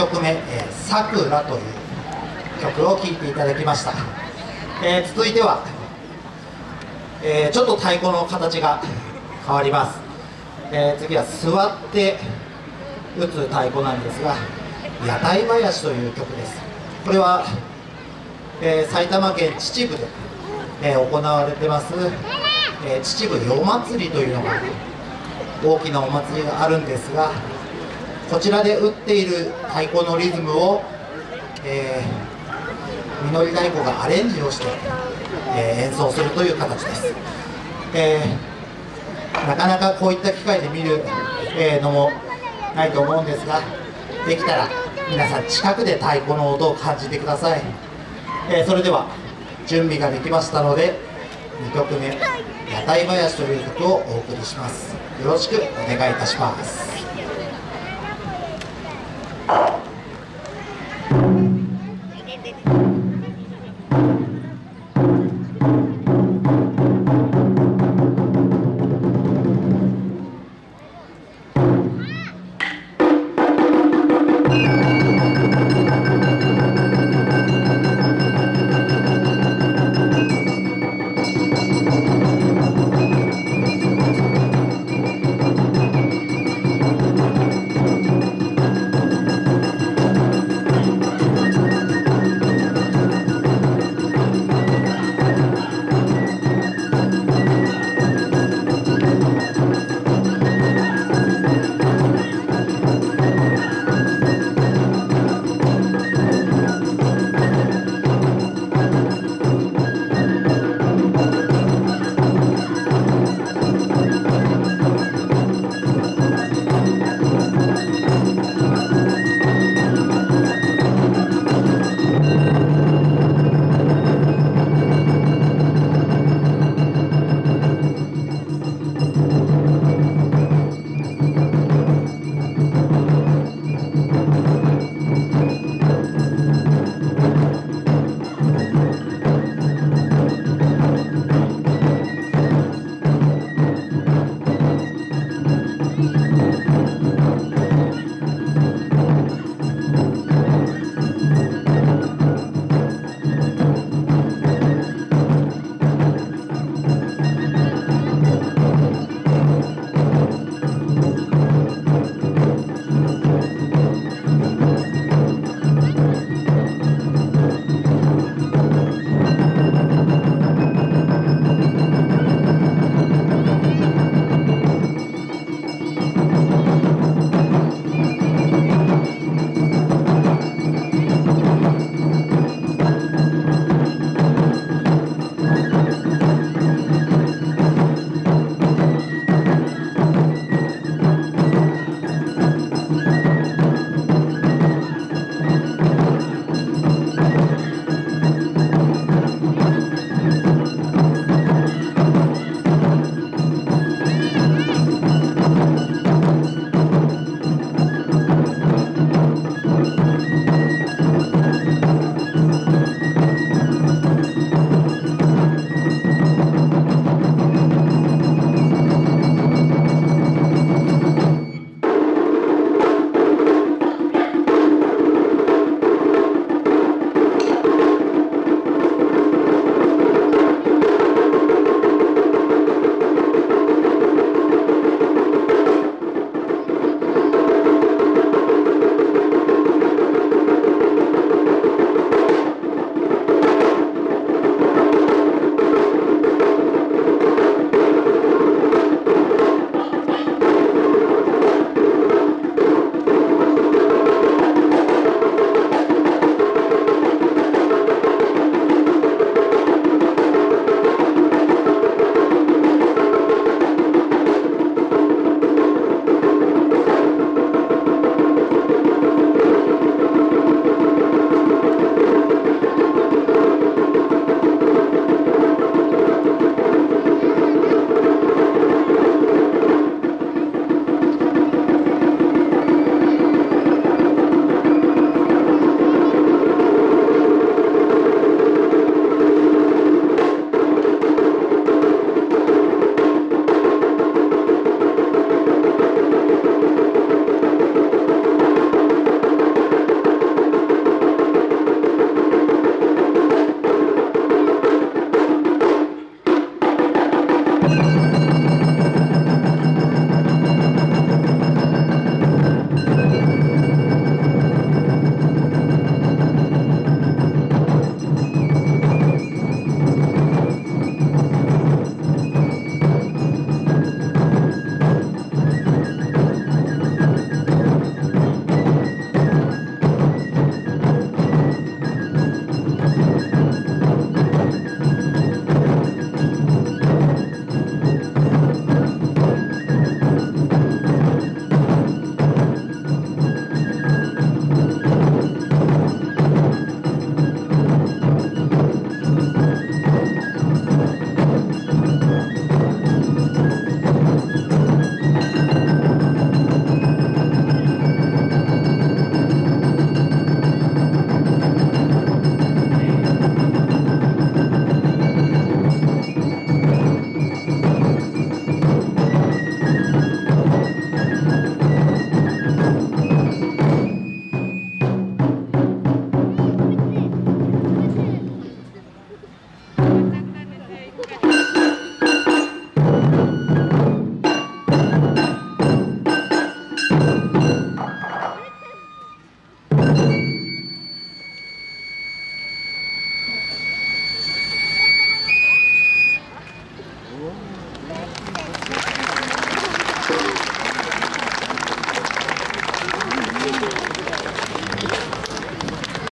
曲目「さくら」という曲を聴いていただきました、えー、続いては、えー、ちょっと太鼓の形が変わります、えー、次は座って打つ太鼓なんですが「屋台囃子」という曲です。これは、え埼玉県秩父で、え行われてます、え秩父夜祭りというのが大きなお祭りがあるんですがこちらで打っている太鼓のリズムを、えー、実り太鼓がアレンジをして、えー、演奏するという形です、えー、なかなかこういった機会で見る、えー、のもないと思うんですができたら皆さん近くで太鼓の音を感じてください、えそれでは準備ができましたので2曲目「屋台囃子」という曲をお送りします。よろしくお願いいたします。